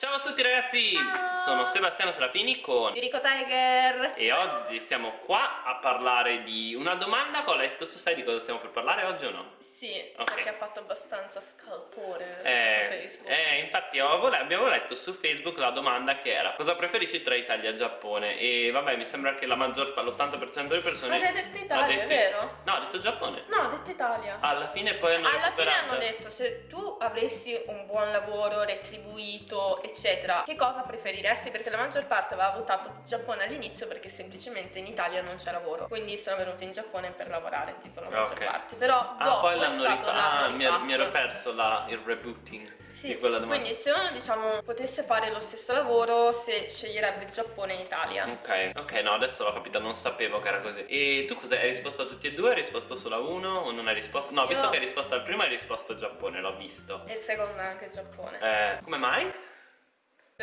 Ciao a tutti ragazzi, Ciao. sono Sebastiano Serafini con Yuriko Tiger e oggi siamo qua a parlare di una domanda che ho letto, tu sai di cosa stiamo per parlare oggi o no? Sì, Ok. perché ha fatto abbastanza scalpore Eh, su Facebook. eh, infatti abbiamo letto su Facebook la domanda che era cosa preferisci tra Italia e Giappone? E vabbè mi sembra che la maggior parte, l'80% delle persone Ma hai detto Italia, detto- vero? No, ha detto Giappone. No, ha detto Italia. Alla fine poi hanno Alla fine hanno detto se tu avessi un buon lavoro retribuito eccetera che cosa preferiresti? Perché la maggior parte aveva votato Giappone all'inizio perché semplicemente in Italia non c'è lavoro. Quindi sono venuti in Giappone per lavorare tipo la maggior Ok. parte. Però Ah, dopo poi è stato- rifatto. Ah, mi, ero- mi ero perso la, il rebooting Sì, di quella domanda. quindi se uno diciamo potesse fare lo stesso lavoro se sceglierebbe Giappone e Italia Ok, ok, no, adesso l'ho capito, non sapevo che era così. E tu cos'hai? Hai risposto a tutti e due? Hai risposto solo a uno? O non hai risposto? No, Io- visto che hai risposto al primo, hai risposto a Giappone, l'ho visto. e il secondo è anche Giappone Eh, come mai?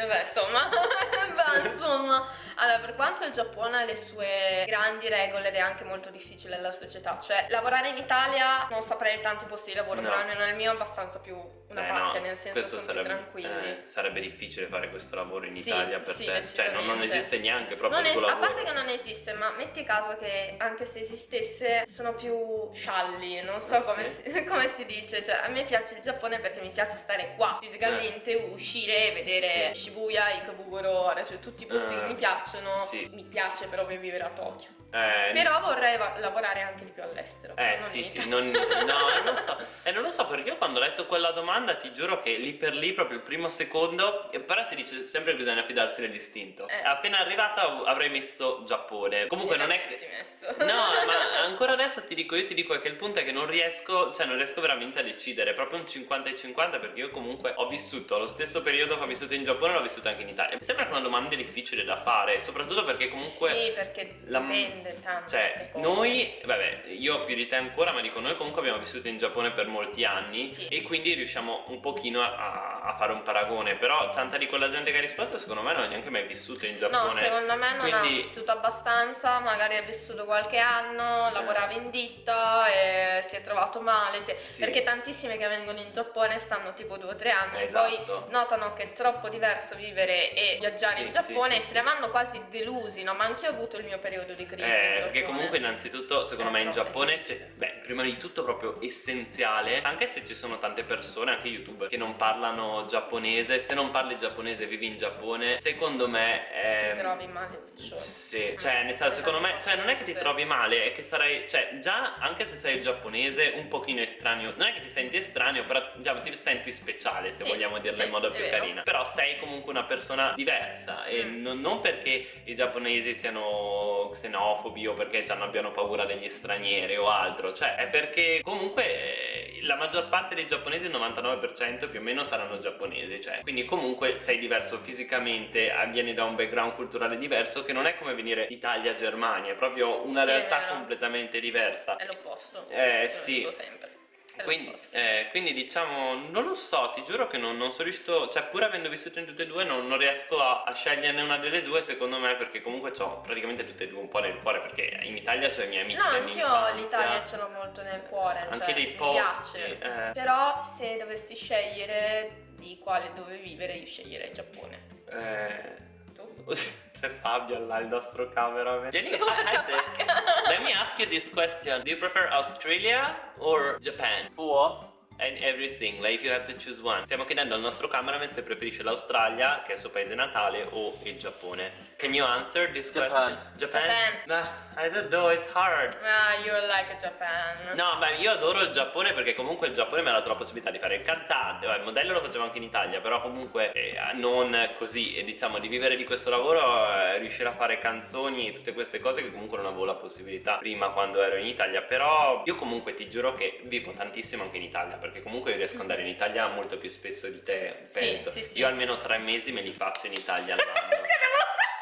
Vabbè, insomma, Beh, insomma, allora per quanto il Giappone ha le sue grandi regole ed è anche molto difficile la società, cioè lavorare in Italia non saprei tanti posti di lavoro, No. però almeno nel mio è abbastanza più una Eh, parte, no, nel senso questo sono sarebbe, tranquilli. eh, sarebbe difficile fare questo lavoro in Sì, Italia per sì, te. Cioè, non, non esiste neanche proprio Non il tuo a lavoro. parte che non esiste, ma metti caso che anche se esistesse sono più scialli, non so Ah, come, sì? si, come si dice, cioè a me piace il Giappone perché mi piace stare qua fisicamente, uscire, vedere Eh. Sì. Shibuya, Ikebukuro, cioè tutti i posti Ah, che mi piacciono, sì. mi piace proprio vivere a Tokyo. Eh, Però vorrei lavorare anche di più all'estero. Eh non sì in sì, non, no, non lo so, e non lo so perché io quando ho letto quella domanda ti giuro che lì per lì, proprio il primo secondo, e però si dice sempre che bisogna fidarsi dell'istinto. Eh. Appena arrivata av- avrei messo Giappone. Comunque non è che... messo. No, ma ancora adesso ti dico, io ti dico che il punto è che non riesco, cioè non riesco veramente a decidere, è proprio un 50 e 50 perché io comunque ho vissuto lo stesso periodo che ho vissuto in Giappone, l'ho vissuto anche in Italia. Mi sembra che una domanda difficile da fare, soprattutto perché comunque... Sì, perché la- dipende tanto. Cioè, noi, vabbè, io più di te ancora, ma dico, noi comunque abbiamo vissuto in Giappone per molti anni Sì. e quindi riusciamo un pochino a, a fare un paragone, però tanta di quella gente che ha risposto secondo me non ha neanche mai vissuto in Giappone. No, secondo me non ha Quindi- vissuto abbastanza, magari ha vissuto qualche anno, lavorava in ditta e si è trovato male, si- Sì. perché tantissime che vengono in Giappone stanno tipo due o tre anni, Esatto. poi notano che è troppo diverso vivere e viaggiare Sì, in Giappone e se ne vanno quasi delusi, no? Ma anche io ho avuto il mio periodo di crisi. Eh, perché comunque innanzitutto secondo Eh, me in Giappone se- beh, prima di tutto proprio essenziale anche se ci sono tante persone anche youtuber che non parlano giapponese se non parli giapponese e vivi in Giappone secondo me è Ti trovi male, piccione. Sì, cioè nel senso secondo me cioè non è che ti trovi male è che sarai cioè già anche se sei giapponese un pochino estraneo non è che ti senti estraneo però diciamo ti senti speciale se Sì, vogliamo dirla sì, in modo più vero. carina però sei comunque una persona diversa e Mm. non, non perché i giapponesi siano xenofobi o perché già non abbiano paura degli stranieri o altro cioè è perché comunque eh, la maggior parte dei giapponesi il 99% più o meno saranno giapponesi cioè quindi comunque sei diverso fisicamente eh, vieni da un background culturale diverso che non è come venire Italia-Germania è proprio una Sì, realtà completamente diversa È l'opposto. Eh, sì. sempre. Quindi, eh, quindi diciamo, non lo so, ti giuro che non, non sono riuscito, cioè pur avendo vissuto in tutte e due non, non riesco a, a sceglierne una delle due secondo me perché comunque ho praticamente tutte e due un po' nel cuore perché in Italia c'ho i miei amici No, anch'io l'Italia ce l'ho molto nel cuore. Anche cioè, dei mi posti, piace. eh. Però se dovessi scegliere di quale dove vivere, io sceglierei Giappone. Eh, Tu? c'è Fabio là, il nostro cameraman. Vieni, I- I think- Let me ask you this question. Do you prefer Australia or Japan? For and everything, like if you have to choose one. Stiamo chiedendo al nostro cameraman se preferisce l'Australia, che è il suo paese natale, o il Giappone. Can you answer this Japan. question? Japan? Japan. Nah, I don't know, it's hard. Ah, you're like a Japan. No, ma io adoro il Giappone perché comunque il Giappone mi ha dato la possibilità di fare il cantante, Vabbè, il modello lo facevo anche in Italia, però comunque eh, non così, e diciamo di vivere di questo lavoro, eh, riuscire a fare canzoni e tutte queste cose che comunque non avevo la possibilità prima quando ero in Italia, però io comunque ti giuro che vivo tantissimo anche in Italia, perché comunque io riesco ad andare in Italia molto più spesso di te, Sì, penso. sì, sì. Io almeno tre mesi me li faccio in Italia all'anno.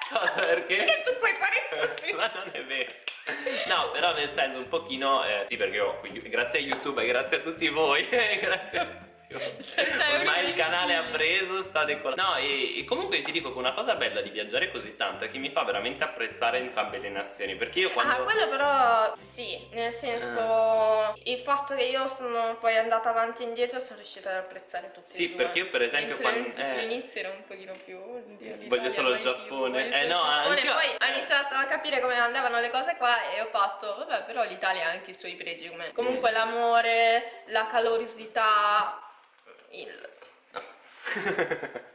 Cosa perché? Perché tu puoi fare così? Ma non è vero. No, però nel senso un pochino, eh, sì perché io, grazie a YouTube e grazie a tutti voi, grazie a Ormai il canale ha preso, sta decollando. No, e, e comunque ti dico che una cosa bella di viaggiare così tanto è che mi fa veramente apprezzare entrambe le nazioni. Perché io quando. Ah, quello però sì, nel senso il fatto che io sono poi andata avanti e indietro sono riuscita ad apprezzare tutti Sì, due. perché io per esempio Mentre quando- eh. All'inizio ero un pochino più oddio, Voglio solo il più, Giappone. voglio Eh, no, Giappone, anch'io- poi ho eh. iniziato a capire come andavano le cose qua e ho fatto, vabbè, però l'Italia ha anche i suoi pregi come comunque l'amore, la calorosità, il No,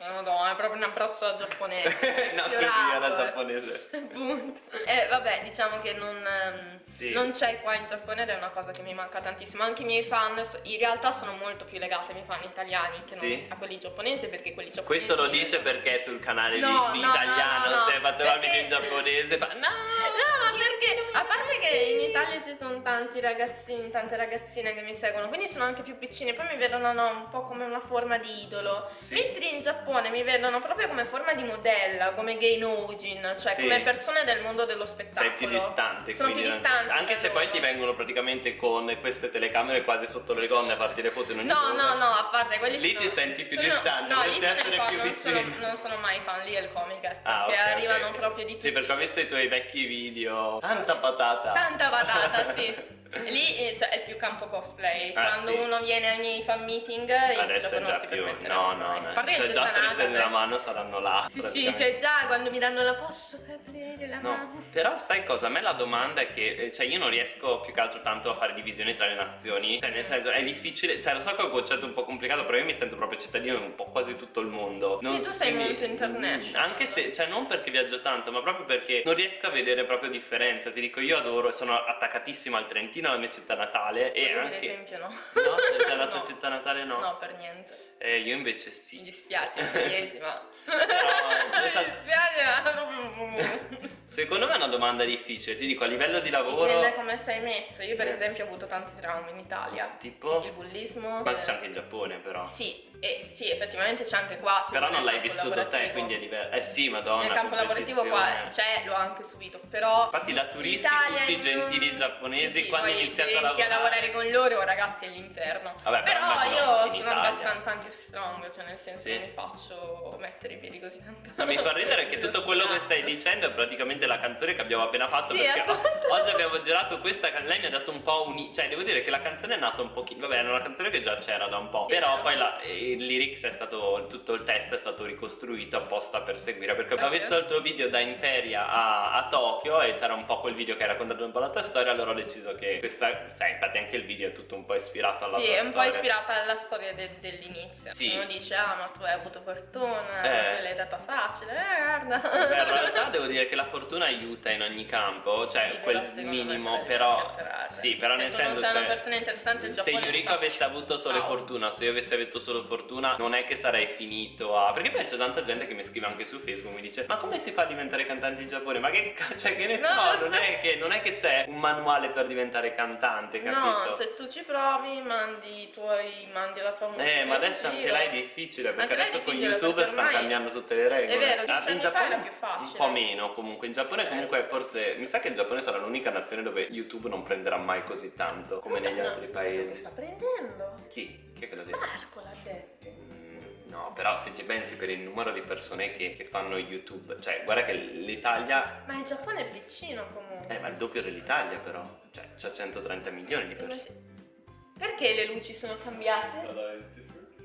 no, è proprio un abbraccio al giapponese. no, così era eh. giapponese. E vabbè, diciamo che non, ehm, Sì. non c'è qua in Giappone ed è una cosa che mi manca tantissimo. Anche i miei fan in realtà sono molto più legati ai miei fan italiani che Sì. a quelli giapponesi perché quelli giapponesi. Questo lo dice perché sul canale No, di, di no, italiano no, no, no. se faceva Perché- video in giapponese fa no No, ma perché a parte che in Italia ci sono tanti ragazzini, tante ragazzine che mi seguono, quindi sono anche più piccini, poi mi vedono no, un po' come una forma di idolo. Sì. Mentre in Giappone mi vedono proprio come forma di modella, come gay nojin, cioè Sì. come persone del mondo dello spettacolo. sei più distante Sono più distante anche se poi loro. ti vengono praticamente con queste telecamere quasi sotto le gonne a farti le foto in ogni No, dove. no, no, a parte quelli Lì sono- ti senti più sono- distante, No, dovresti sono essere fan, più non sono, vicini. non sono mai fan, lì è il comic Ah, che ok, arrivano ok. proprio di tutti. Sì, perché ho visto i tuoi vecchi video. Tanta patata. Tanta patata, sì. Lì eh, cioè, è più campo cosplay. Ah, Quando sì. uno viene ai miei fan meeting, io Adesso è non già si più. No, no, no. Cioè, già stringendo cioè- la mano saranno là. Sì, sì, cioè già quando mi danno la posso aprire la No, mano. però sai cosa? A me la domanda è che, eh, cioè io non riesco più che altro tanto a fare divisioni tra le nazioni, cioè nel senso è difficile, cioè lo so che è un concetto un po' complicato, però io mi sento proprio cittadino di un po' quasi tutto il mondo. Sì, tu sei molto international. Anche se, cioè non perché viaggio tanto, ma proprio perché non riesco a vedere proprio differenza, ti dico io adoro, sono attaccatissimo al Trentino, alla mia città natale e Io, per anche... esempio no. No, dalla tua No. città natale no. No, per niente. Eh, io invece Mi sì. dispiace, pugliesi, ma... Però, Mi dispiace. Secondo me è una domanda difficile, ti dico a livello di lavoro... Dipende come sei messo. Io per Eh. esempio ho avuto tanti traumi in Italia. Tipo? Il bullismo. Ma eh, c'è anche in Giappone però. Sì, e, sì, effettivamente c'è anche qua. Però non l'hai vissuto te, quindi è diverso. Eh sì, madonna. Nel campo lavorativo qua c'è, l'ho anche subito, però... Infatti da turisti l'Italia tutti gentili giapponesi, Sì, sì, quando poi iniziate se a inizi lavorare... con loro, ragazzi, è l'inferno. Vabbè, però però io sono Italia. abbastanza anche strong, cioè nel senso Sì. che mi faccio mettere i piedi così tanto. No, mi fa ridere che tutto quello che stai dicendo è praticamente la canzone che abbiamo appena fatto Sì, perché appunto. oggi abbiamo girato questa lei mi ha dato un po' un... cioè devo dire che la canzone è nata un pochino, vabbè era una canzone che già c'era da un po', Sì, però vero. poi la- il lyrics è stato, tutto il testo è stato ricostruito apposta per seguire perché ho visto il tuo video da Imperia a, a Tokyo e c'era un po' quel video che hai raccontato un po' la tua storia, allora ho deciso che questa, cioè infatti anche il video è tutto un po' ispirato alla Sì, tua è un po' storia. ispirata alla storia de- dell'inizio. Sì. Uno dice, ah, ma tu hai avuto fortuna, Eh. l'hai data facile, eh, guarda. Beh, in realtà devo dire che la fortuna aiuta in ogni campo, cioè Sì, quel minimo, però sì, però Se nel senso sei una cioè, persona interessante, il se Yuriko avesse avuto solo Ciao. fortuna, se io avessi avuto solo fortuna, non è che sarei finito a perché poi c'è tanta gente che mi scrive anche su Facebook mi dice "Ma come si fa a diventare cantante in Giappone?" Ma che cioè che ne so, No, non è che non è che c'è un manuale per diventare cantante, capito? No, cioè tu ci provi, mandi i tuoi, mandi la tua musica. Eh, ma adesso anche là è difficile perché è adesso con YouTube stanno cambiando tutte le regole. È vero, Ah, in Giappone era più facile. Un po' meno comunque. In Giappone Eh. comunque forse mi sa che il Giappone sarà l'unica nazione dove YouTube non prenderà mai così tanto come negli No, altri paesi. sta prendendo? Chi? Chi è che lo dice? Marco l'ha detto. Mm, No, però se ci pensi per il numero di persone che, che fanno YouTube, cioè guarda che l'Italia Ma il Giappone è piccino comunque. eh, ma è il doppio dell'Italia però, cioè c'ha 130 milioni di Ma persone. Perché le luci sono cambiate?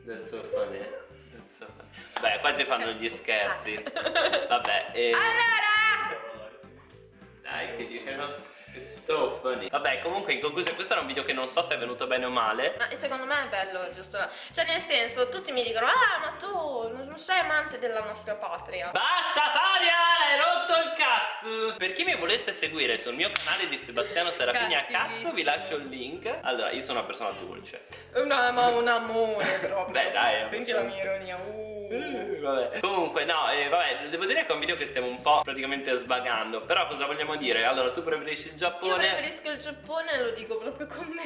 That's so funny. That's so funny. Beh, qua ci fanno gli scherzi. Vabbè, e... Allora! Dai, che dicono. It's so funny. Vabbè, comunque in conclusione, questo era un video che non so se è venuto bene o male. Ma secondo me è bello, giusto? Cioè, nel senso, tutti mi dicono, ah, ma tu non sei amante della nostra patria. Basta Fabia, hai rotto il cazzo! Per chi mi volesse seguire sul mio canale di Sebastiano Serafini a cazzo, vi lascio il link. Allora, io sono una persona dolce. Una, ma un amore proprio. Beh, dai, Senti la mia ironia. Uh. Eh, Vabbè. Comunque, no, eh, vabbè, devo dire che è un video che stiamo un po' praticamente svagando. Però cosa vogliamo dire? Allora, tu preferisci il Io Giappone? preferisco il Giappone, lo dico proprio con me.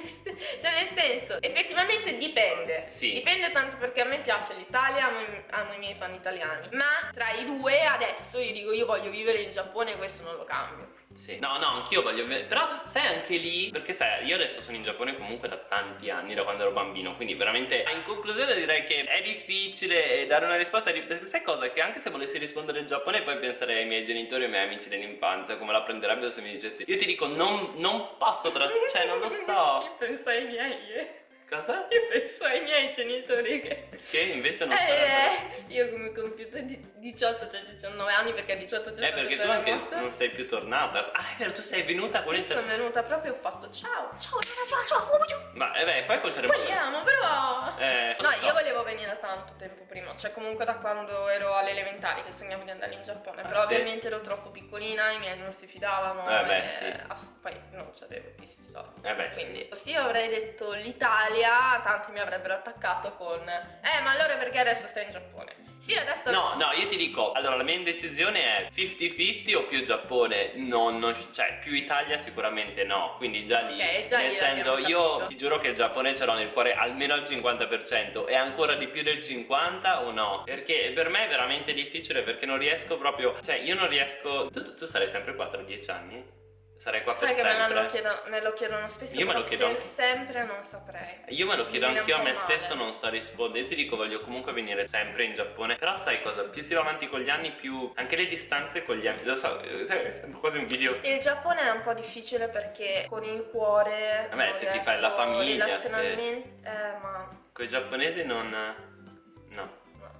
Cioè, nel senso, effettivamente dipende. Sì. Dipende tanto perché a me piace l'Italia, amo, i- amo i miei fan italiani. Ma tra i due, adesso io dico, io voglio vivere in Giappone questo non lo cambio. Sì. No, no, anch'io voglio. Però sai anche lì, perché sai, io adesso sono in Giappone comunque da tanti anni, da quando ero bambino, quindi veramente in conclusione direi che è difficile dare una risposta, perché sai cosa? Che anche se volessi rispondere in Giappone poi penserei ai miei genitori e ai miei amici dell'infanzia, come la prenderebbero se mi dicessi. Io ti dico, non, non posso tras... cioè non lo so. Penso ai miei. Cosa? Io penso ai miei genitori che... Che invece non eh, sarebbero... io come compiuto di 18, cioè 19 anni perché a 18 c'è Eh perché tu anche non sei più tornata Ah è vero tu sei venuta con Io il sono venuta proprio e ho fatto ciao Ciao ciao ciao ciao Ma eh beh poi conteremo Parliamo però Eh No so. io volevo venire da tanto tempo prima Cioè comunque da quando ero alle elementari che sognavo di andare in Giappone Ah, Però sì? ovviamente ero troppo piccolina I miei non si fidavano Eh, beh, sì. Poi non c'avevo più soldi Eh beh quindi sì, io avrei detto l'Italia, tanti mi avrebbero attaccato con Eh ma allora perché adesso stai in Giappone? Sì adesso No, no, io ti dico, allora la mia indecisione è 50-50 o più Giappone? No, non, cioè più Italia sicuramente no, quindi già lì, Ok, già nel lì senso io ti giuro che il Giappone ce l'ho nel cuore almeno al 50% e ancora di più del 50 o no? Perché per me è veramente difficile perché non riesco proprio, cioè io non riesco, tu, tu sarai sempre qua tra 10 anni? Sarai qua Sai per che me, sempre? lo chiedono, me lo chiedono spesso Io me lo chiedo sempre non saprei Io me lo chiedo anch'io a me po' stesso, male. non so rispondere. Io ti dico, voglio comunque venire sempre in Giappone. Però sai cosa? Più si va avanti con gli anni, più anche le distanze con gli anni. Lo so, eh, sai, sembra quasi un video. Il Giappone è un po' difficile perché con il cuore Vabbè, se ti fai la famiglia, relazionalmente eh ma Con i giapponesi non.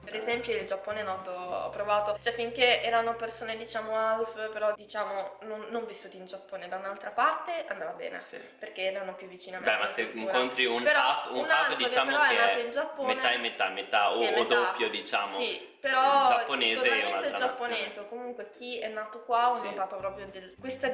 Per esempio il Giappone noto, ho provato, cioè finché erano persone diciamo half, però diciamo non, non vissuti in Giappone da un'altra parte andava bene, Sì. perché erano più vicini a me. Beh, ma se incontri un Però half, un un half half che diciamo però è che nato in Giappone- metà e metà, metà o, Sì, o metà. doppio, diciamo. Sì, però giapponese è sicuramente giapponese o comunque chi è nato qua ho Sì. notato proprio del, questo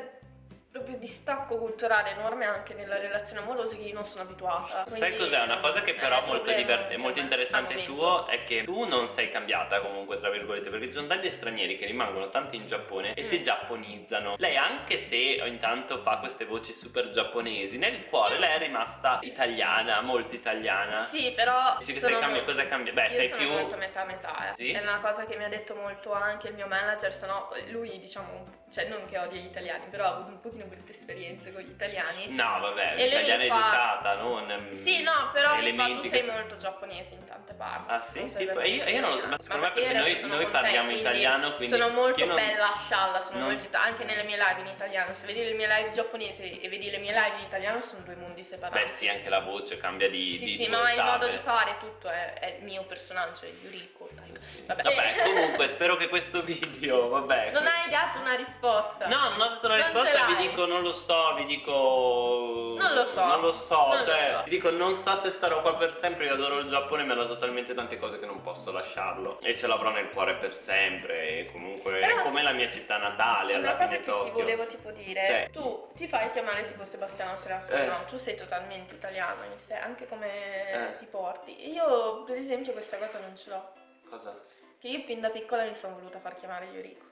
proprio distacco culturale enorme anche nella Sì. relazione amorosa che io non sono abituata. Sai Quindi, cos'è? Una cosa che però è è molto, problema divert- è per molto me, interessante tuo è che tu non sei cambiata comunque tra virgolette perché ci sono tanti stranieri che rimangono tanti in Giappone e Mm. si giapponizzano lei anche se intanto fa queste voci super giapponesi nel cuore lei è rimasta italiana molto italiana Sì, però dici che sei cambia mo- cosa cambia beh io sei sono più molto metà metà, eh. Sì? È una cosa che mi ha detto molto anche il mio manager, se no lui diciamo, cioè non che odia gli italiani, però ha avuto un pochino brutte esperienze con gli italiani. no vabbè E lui italiana mi fa- educata non mm, Sì, no, però fa, tu che sei so- molto giapponese in tante parti. Ah, sì? Tipo, io- io non lo so, ma secondo me perché noi- noi parliamo quindi italiano, quindi Sono molto non- bella scialla, sono non- molto anche nelle mie live in italiano. Se vedi le mie live giapponese e vedi le mie live in italiano sono due mondi separati. beh sì anche la voce cambia di Sì, di- sì, ma il modo di fare tutto è, è il mio personaggio, è Yuriko. dai. Vabbè, Vabbè, comunque spero che questo video, vabbè. Non hai dato una risposta. No, non ho dato la Non risposta, ce vi dico non lo so, vi dico Non lo so. Non lo so, Non lo cioè, so. vi dico non so se starò qua per sempre, io adoro il Giappone, mi ha dato talmente tante cose che non posso lasciarlo e ce l'avrò nel cuore per sempre e comunque è Però- come la mia città natale, alla fine che ti Tokyo. volevo tipo dire, Cioè- tu ti fai chiamare tipo Sebastiano Serafino, Eh. no? tu sei totalmente italiano in sé, anche come Eh. ti porti. Io per esempio questa cosa non ce l'ho, Cosa? che io fin da piccola mi sono voluta far chiamare Yuriko.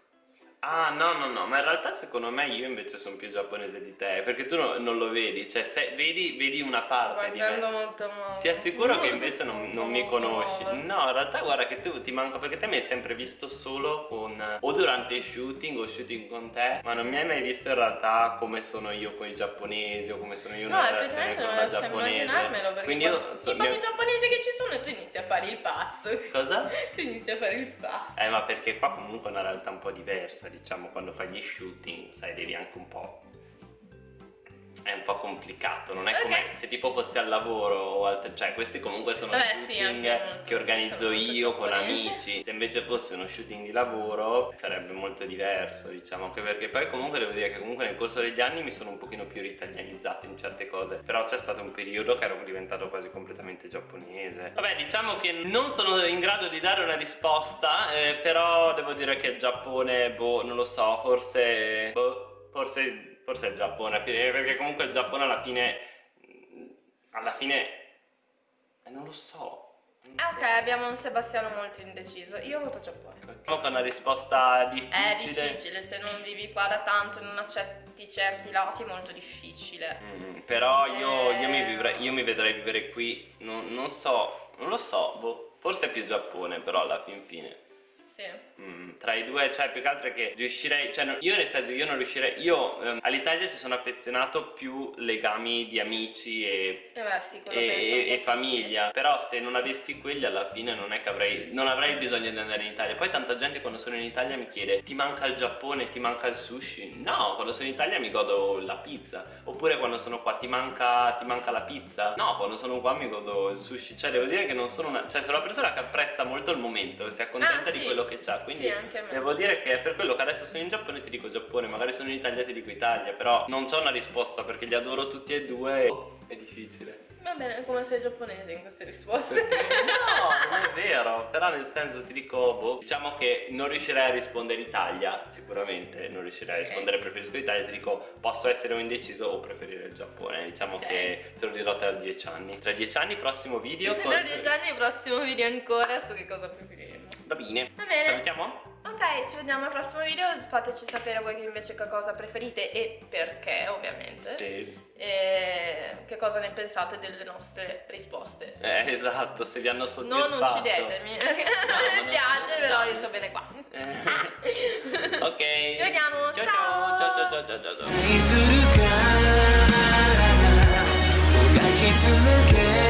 Ah no no no, ma in realtà secondo me io invece sono più giapponese di te, perché tu no- non lo vedi, cioè se vedi, vedi una parte di me. Molto molto. Ti assicuro che invece non, non mi conosci. molto. No, in realtà guarda che tu ti manco perché te mi hai sempre visto solo con o durante i shooting o shooting con te, ma non mi hai mai visto in realtà come sono io con i giapponesi o come sono io No, nella relazione con non una riesco a giapponese. Quindi io so- i pochi mio- giapponesi che ci sono e tu inizi a fare il pazzo. Cosa? Tu inizi a fare il pazzo. Eh ma perché qua comunque è una realtà un po' diversa, diciamo, quando fai gli shooting, sai, devi anche un po'. È un po' complicato, non è Ok. come se tipo fossi al lavoro o altre, cioè questi comunque sono Vabbè, sì, shooting molto- che organizzo io con amici. Se invece fosse uno shooting di lavoro sarebbe molto diverso, diciamo, anche perché poi comunque devo dire che comunque nel corso degli anni mi sono un pochino più ritalianizzato in certe cose, però c'è stato un periodo che ero diventato quasi completamente giapponese. Vabbè, diciamo che non sono in grado di dare una risposta, eh, però devo dire che il Giappone, boh, non lo so, forse boh, forse forse il Giappone, perché comunque il Giappone alla fine alla fine eh, non lo so. non lo Ah, ok, so. abbiamo un Sebastiano molto indeciso. Io voto Giappone. Che è una risposta difficile. È difficile, se non vivi qua da tanto e non accetti certi lati è molto difficile. Mm, però io, io mi vivrei- io mi vedrei vivere qui, non, non so, non lo so, boh, forse è più Giappone però alla fin fine. Sì. Mm, tra i due, cioè più che altro è che riuscirei, cioè io nel senso io non riuscirei, io ehm, all'Italia ci sono affezionato più legami di amici e, E beh, sì, e- e- famiglia, però se non avessi quelli alla fine non è che avrei, non avrei bisogno di andare in Italia. Poi tanta gente quando sono in Italia mi chiede ti manca il Giappone, ti manca il sushi? No, quando sono in Italia mi godo la pizza, oppure quando sono qua ti manca, ti manca la pizza? No, quando sono qua mi godo il sushi, cioè devo dire che non sono una, cioè sono una persona che apprezza molto il momento, si accontenta Ah, di sì. quello che c'ha, quindi Sì, anche a me. devo dire che per quello che adesso sono in Giappone ti dico Giappone, magari sono in Italia ti dico Italia, però non c'ho una risposta perché li adoro tutti e due e è difficile. Va bene, come sei giapponese in queste risposte. No, non è vero, però nel senso ti dico, boh, diciamo che non riuscirei a rispondere Italia, sicuramente non riuscirei a rispondere preferisco l'Italia, ti dico posso essere un indeciso o preferire il Giappone, diciamo Ok. che te lo dirò tra dieci anni. Tra dieci anni prossimo video con... Tra dieci anni prossimo video ancora su che cosa preferiremo. Va bene, Va bene. salutiamo? Ok, ci vediamo al prossimo video. Fateci sapere voi che invece che cosa preferite e perché, ovviamente. Sì. E che cosa ne pensate delle nostre risposte. Eh, esatto, se vi hanno Non soddisfatto. uccidetemi, no, mi piace, però io sto bene qua. Eh, ok. Ci vediamo, ciao. ciao. ciao ciao ciao ciao ciao.